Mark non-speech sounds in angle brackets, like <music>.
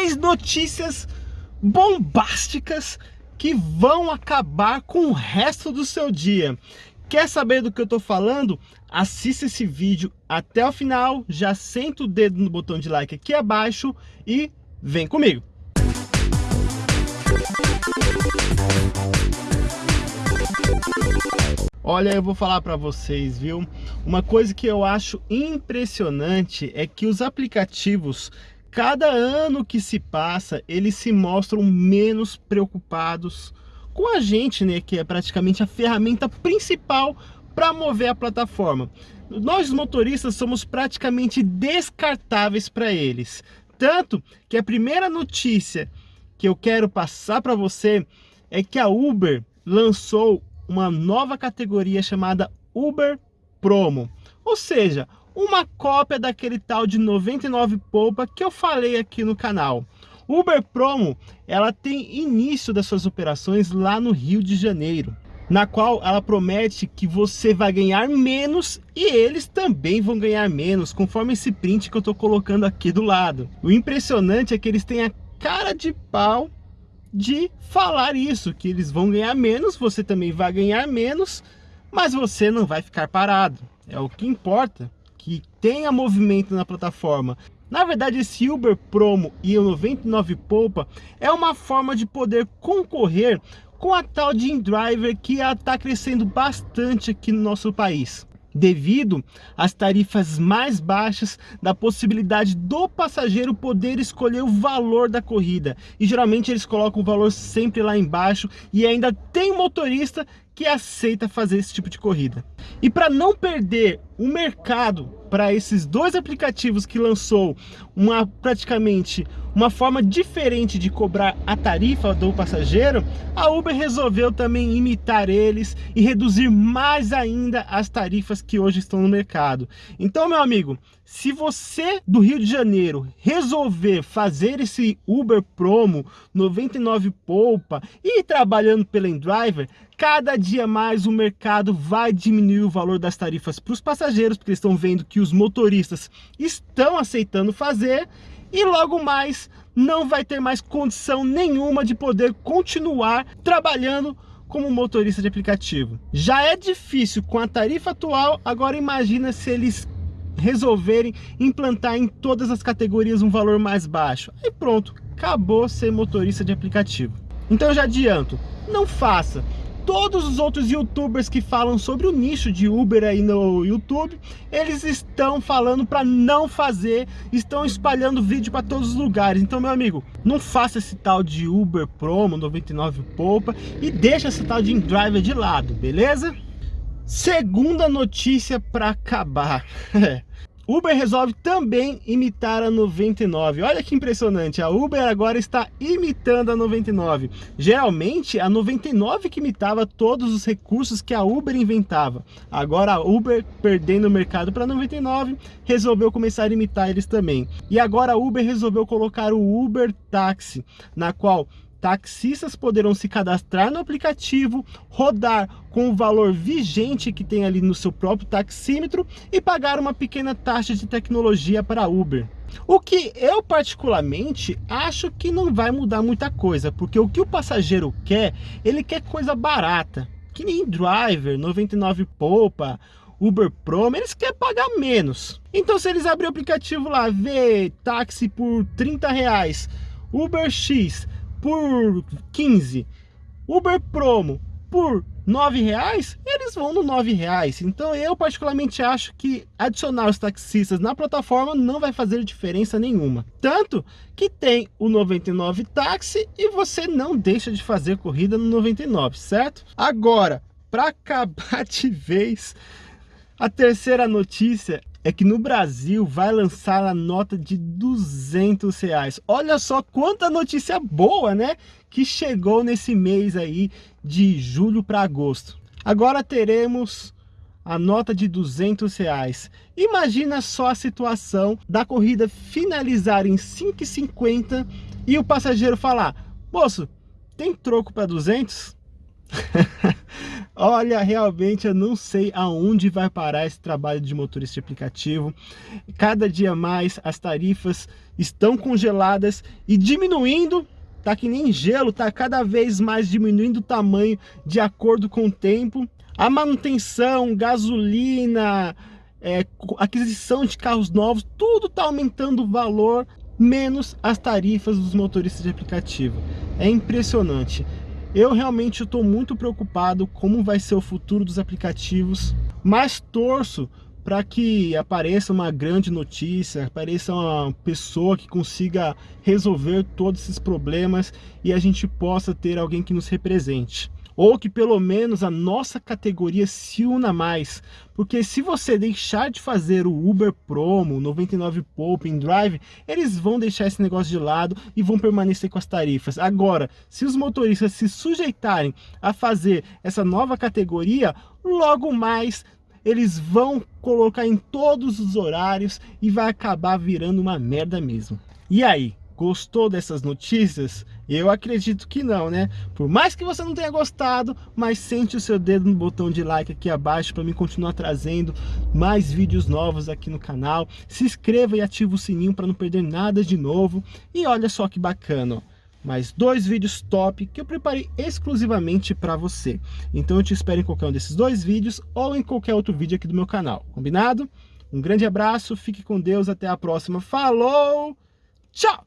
três notícias bombásticas que vão acabar com o resto do seu dia. Quer saber do que eu tô falando? Assista esse vídeo até o final, já senta o dedo no botão de like aqui abaixo e vem comigo. Olha, eu vou falar para vocês, viu? Uma coisa que eu acho impressionante é que os aplicativos, cada ano que se passa, eles se mostram menos preocupados com a gente, né? Que é praticamente a ferramenta principal para mover a plataforma. Nós motoristas somos praticamente descartáveis para eles. Tanto que a primeira notícia que eu quero passar para você é que a Uber lançou uma nova categoria chamada Uber Promo. Ou seja, uma cópia daquele tal de 99 polpa que eu falei aqui no canal. Uber Promo, ela tem início das suas operações lá no Rio de Janeiro, na qual ela promete que você vai ganhar menos e eles também vão ganhar menos, conforme esse print que eu estou colocando aqui do lado. O impressionante é que eles têm a cara de pau de falar isso, que eles vão ganhar menos, você também vai ganhar menos, mas você não vai ficar parado. É o que importa, que tenha movimento na plataforma. Na verdade, esse Uber Promo e o 99 Poupa é uma forma de poder concorrer com a tal de InDriver que está crescendo bastante aqui no nosso país devido às tarifas mais baixas da possibilidade do passageiro poder escolher o valor da corrida. E geralmente eles colocam o valor sempre lá embaixo e ainda tem motorista que aceita fazer esse tipo de corrida. E para não perder o mercado para esses dois aplicativos que lançou uma praticamente uma forma diferente de cobrar a tarifa do passageiro, a Uber resolveu também imitar eles e reduzir mais ainda as tarifas que hoje estão no mercado. Então, meu amigo, se você do Rio de Janeiro resolver fazer esse Uber Promo 99 Poupa e ir trabalhando pela InDriver, cada dia mais o mercado vai diminuir o valor das tarifas para os passageiros, porque eles estão vendo que os motoristas estão aceitando fazer e logo mais não vai ter mais condição nenhuma de poder continuar trabalhando como motorista de aplicativo. Já é difícil com a tarifa atual, agora imagina se eles resolverem implantar em todas as categorias um valor mais baixo. Aí pronto, acabou ser motorista de aplicativo. Então eu já adianto, não faça. Todos os outros youtubers que falam sobre o nicho de Uber aí no YouTube, eles estão falando para não fazer, estão espalhando vídeo para todos os lugares. Então, meu amigo, não faça esse tal de Uber Promo 99 Poupa e deixa esse tal de InDriver de lado, beleza? Segunda notícia para acabar. <laughs> Uber resolve também imitar a 99. Olha que impressionante, a Uber agora está imitando a 99. Geralmente, a 99 que imitava todos os recursos que a Uber inventava. Agora a Uber, perdendo o mercado para a 99, resolveu começar a imitar eles também. E agora a Uber resolveu colocar o Uber Táxi, na qual taxistas poderão se cadastrar no aplicativo, rodar com o valor vigente que tem ali no seu próprio taxímetro e pagar uma pequena taxa de tecnologia para Uber. O que eu particularmente acho que não vai mudar muita coisa, porque o que o passageiro quer, ele quer coisa barata, que nem Driver, 99 Poupa, Uber Pro, eles querem pagar menos. Então se eles abrirem o aplicativo lá, ver táxi por 30 reais, Uber X por 15, Uber Promo por 9 reais, eles vão no 9 reais. Então eu particularmente acho que adicionar os taxistas na plataforma não vai fazer diferença nenhuma. Tanto que tem o 99 táxi e você não deixa de fazer corrida no 99, certo? Agora, para acabar <laughs> de vez, a terceira notícia é que no Brasil vai lançar a nota de 200 reais. Olha só quanta notícia boa, né? Que chegou nesse mês aí de julho para agosto. Agora teremos a nota de 200 reais. Imagina só a situação da corrida finalizar em 5,50 e o passageiro falar, moço, tem troco para 200? <laughs> Olha, realmente eu não sei aonde vai parar esse trabalho de motorista de aplicativo. Cada dia mais as tarifas estão congeladas e diminuindo tá que nem gelo, tá cada vez mais diminuindo o tamanho de acordo com o tempo. A manutenção, gasolina, é, aquisição de carros novos, tudo tá aumentando o valor, menos as tarifas dos motoristas de aplicativo. É impressionante. Eu realmente estou muito preocupado como vai ser o futuro dos aplicativos, mas torço para que apareça uma grande notícia, apareça uma pessoa que consiga resolver todos esses problemas e a gente possa ter alguém que nos represente. Ou que pelo menos a nossa categoria se una mais. Porque se você deixar de fazer o Uber Promo, 99 Poupa, Drive, eles vão deixar esse negócio de lado e vão permanecer com as tarifas. Agora, se os motoristas se sujeitarem a fazer essa nova categoria, logo mais eles vão colocar em todos os horários e vai acabar virando uma merda mesmo. E aí, gostou dessas notícias? Eu acredito que não, né? Por mais que você não tenha gostado, mas sente o seu dedo no botão de like aqui abaixo para me continuar trazendo mais vídeos novos aqui no canal. Se inscreva e ativa o sininho para não perder nada de novo. E olha só que bacana, ó mais dois vídeos top que eu preparei exclusivamente para você. Então eu te espero em qualquer um desses dois vídeos ou em qualquer outro vídeo aqui do meu canal, combinado? Um grande abraço, fique com Deus, até a próxima, falou, tchau!